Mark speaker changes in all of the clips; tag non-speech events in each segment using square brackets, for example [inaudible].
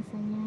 Speaker 1: biasanya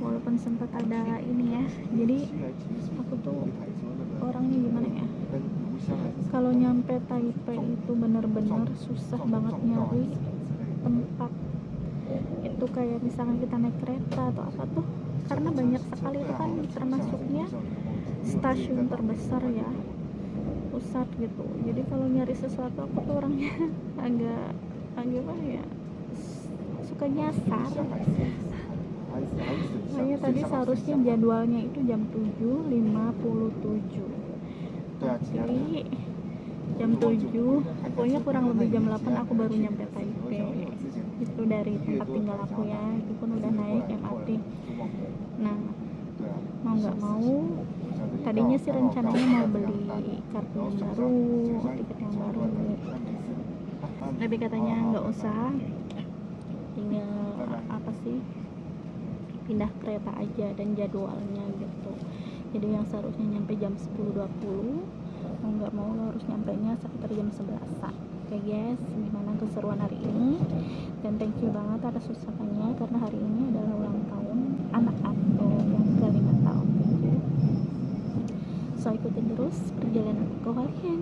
Speaker 1: walaupun sempat ada ini ya. Jadi aku tuh orangnya gimana ya? Kalau nyampe Taipei itu bener-bener susah banget nyari tempat. Itu kayak misalnya kita naik kereta atau apa tuh karena banyak sekali itu kan termasuknya stasiun terbesar ya pusat gitu. Jadi kalau nyari sesuatu aku tuh orangnya [laughs] agak agak apa ya suka nyasar makanya tadi seharusnya jadwalnya itu jam 7.57 tapi jam 7 pokoknya kurang lebih jam 8 aku baru nyampe Taipei. Itu dari tempat tinggal aku ya. itu pun udah naik MRT nah mau nggak mau tadinya sih rencananya mau beli kartu yang baru tiket yang baru. Tapi katanya nggak usah. Tinggal apa sih pindah kereta aja dan jadwalnya gitu. Jadi yang seharusnya nyampe jam 10.20 mau nggak mau lo harus nyampe nya sekitar jam 11 oke guys gimana keseruan hari ini? Dan thank you banget atas usahanya karena hari ini adalah ulang tahun anak aku yang ke 5 tahun so ikutin terus perjalanan aku ke Hualien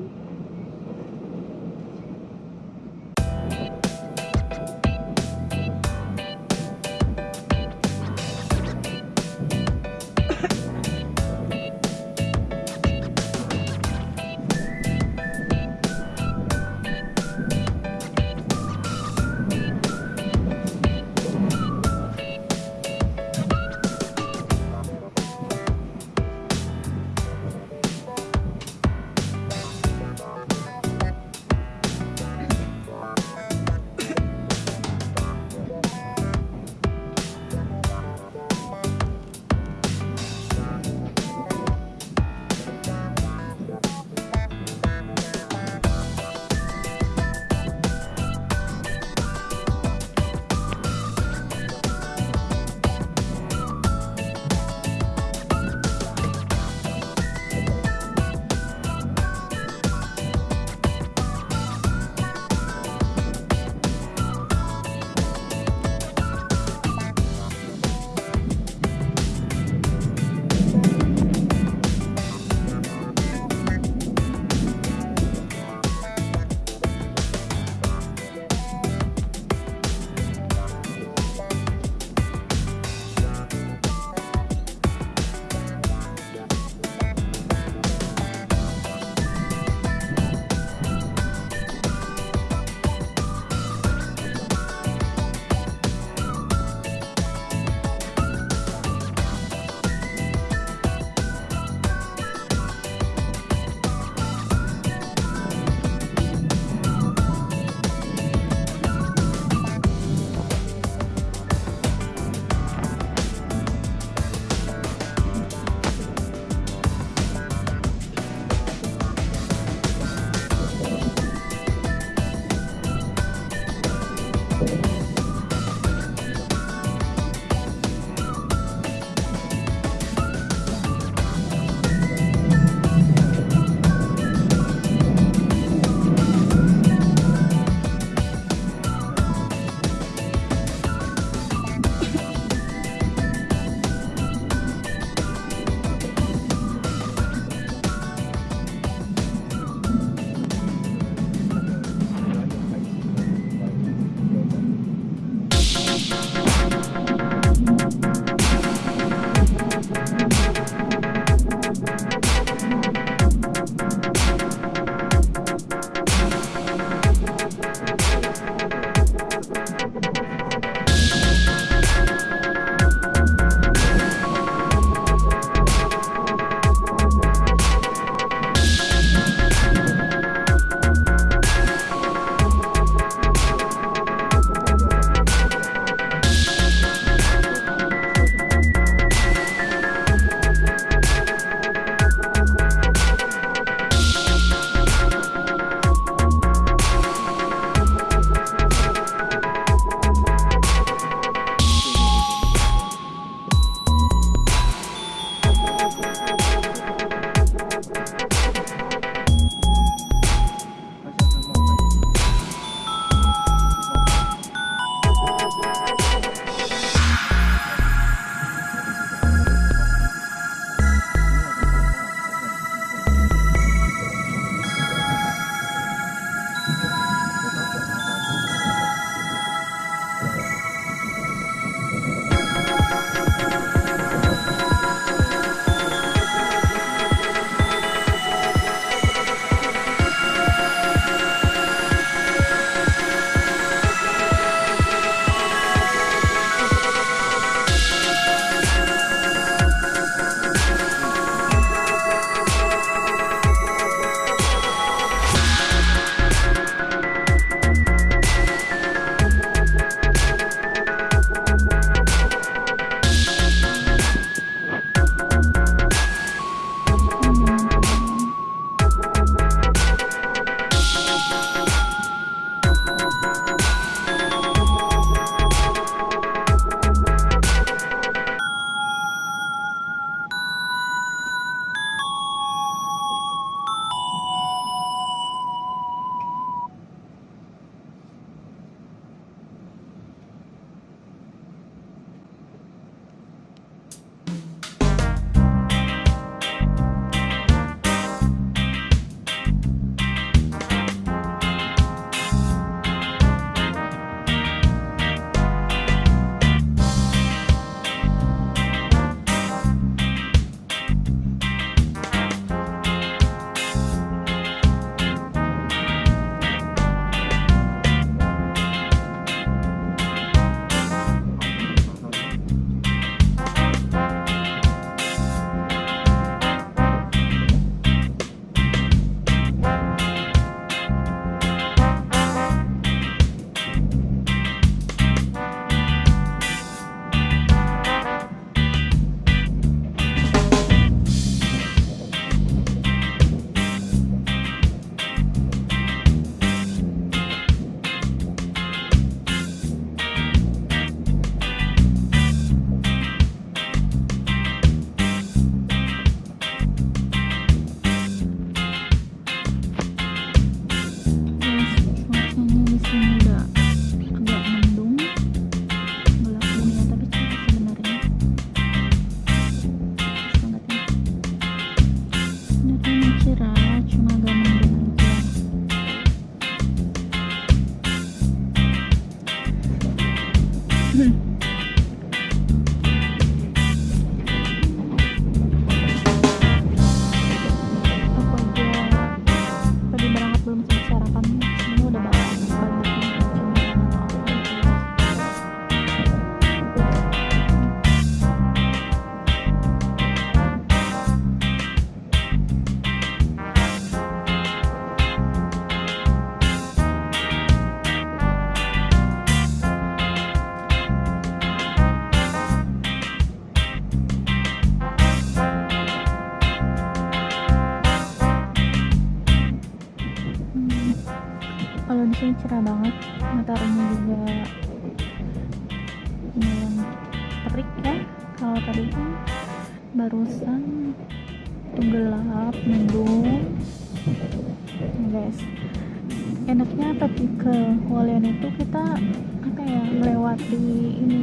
Speaker 1: enaknya pergi ke Hualien itu kita apa ya melewati ini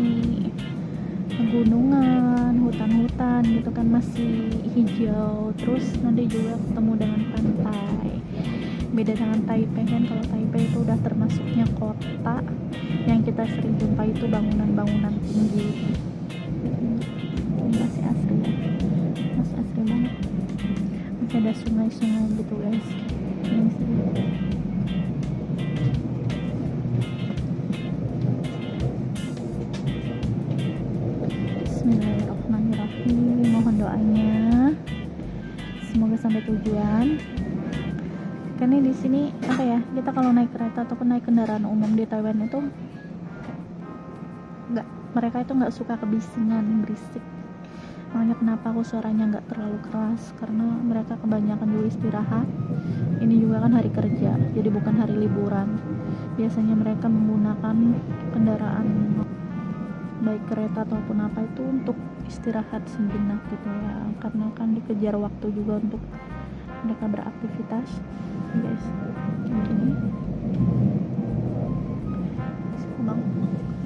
Speaker 1: pegunungan hutan-hutan gitu kan masih hijau. Terus nanti juga ketemu dengan pantai. Beda dengan Taipei kan kalau Taipei itu udah termasuknya kota yang kita sering jumpa itu bangunan-bangunan tinggi. Ini masih asri ya. Masih asri banget. Masih ada sungai-sungai gitu guys. Ini sih doanya. Semoga sampai tujuan. Karena di sini apa ya kita kalau naik kereta ataupun naik kendaraan umum di Taiwan itu nggak mereka itu nggak suka kebisingan berisik. Makanya kenapa aku suaranya nggak terlalu keras? Karena mereka kebanyakan dulu istirahat. Ini juga kan hari kerja jadi bukan hari liburan. Biasanya mereka menggunakan kendaraan baik kereta ataupun apa itu untuk istirahat sejenak gitu ya karena kan dikejar waktu juga untuk mereka beraktivitas guys gini.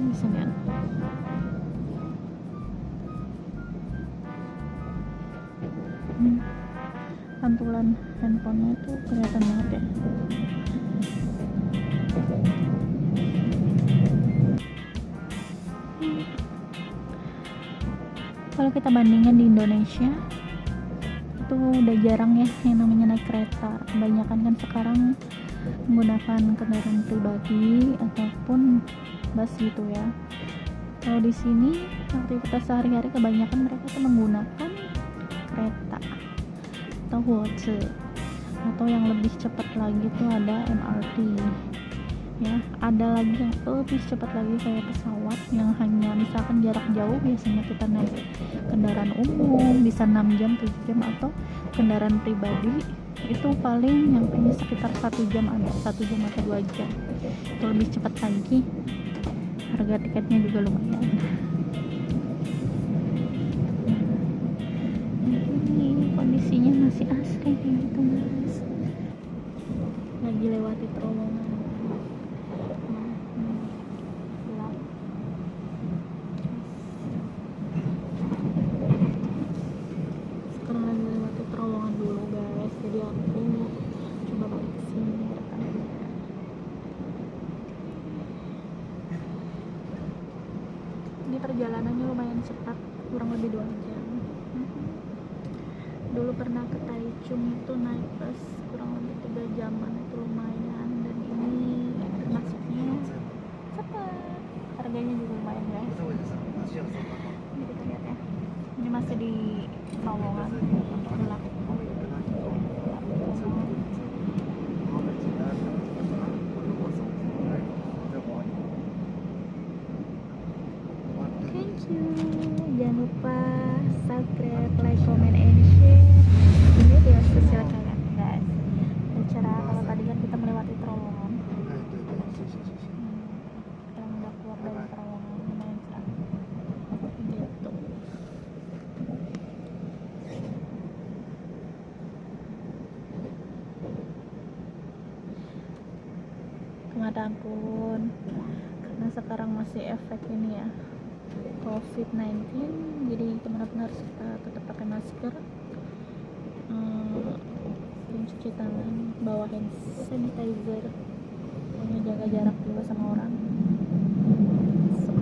Speaker 1: Ini bisa Hmm. pantulan handphonenya itu kelihatan banget ya kita bandingkan di Indonesia itu udah jarang ya yang namanya naik kereta. Kebanyakan kan sekarang menggunakan kendaraan pribadi ataupun bus gitu ya. Kalau di sini aktivitas sehari-hari kebanyakan mereka tuh menggunakan kereta atau Huoche atau yang lebih cepat lagi tuh ada MRT ya ada lagi yang lebih cepat lagi kayak pesawat yang hanya misalkan jarak jauh biasanya kita naik kendaraan umum bisa 6 jam 7 jam atau kendaraan pribadi itu paling nyampe sekitar satu jam ada satu jam atau dua jam. Itu lebih cepat lagi. Harga tiketnya juga lumayan ini kondisinya masih asri kayak gitu guys lagi lewati terowongan Nah, ini gelap. sekarang lagi lewati terowongan dulu guys jadi aku coba balik ke sini rekamnya ini perjalanannya lumayan cepat kurang lebih dua jam Mhm. dulu pernah ke Taichung itu naik bus kurang lebih tiga jaman itu lumayan dan ini termasuknya cepat harganya juga lumayan guys ini masih di gelap thank you. Jangan lupa subscribe like comment and share ini video sosial kalian guys bicara kalau tadi kan kita melewati terowongan Hmm, sekarang udah keluar dari terowongan lumayan cerah gitu ke mana pun karena sekarang masih efek ini ya COVID-19 jadi benar-benar harus kita tetap pakai masker. Hmm, cuci tangan bawa hand sanitizer. Pokoknya jaga jarak juga sama orang. So,